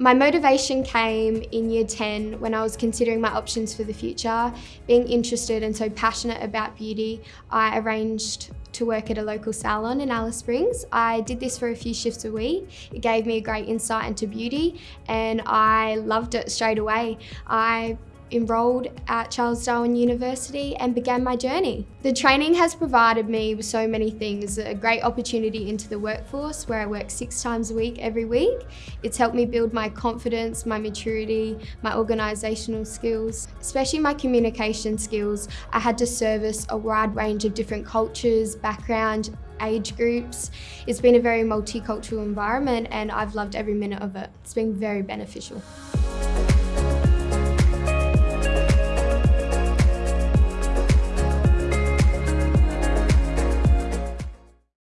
My motivation came in year 10 when I was considering my options for the future. Being interested and so passionate about beauty, I arranged to work at a local salon in Alice Springs. I did this for a few shifts a week. It gave me a great insight into beauty and I loved it straight away. I enrolled at Charles Darwin University and began my journey. The training has provided me with so many things, a great opportunity into the workforce where I work six times a week every week. It's helped me build my confidence, my maturity, my organisational skills, especially my communication skills. I had to service a wide range of different cultures, background, age groups. It's been a very multicultural environment and I've loved every minute of it. It's been very beneficial.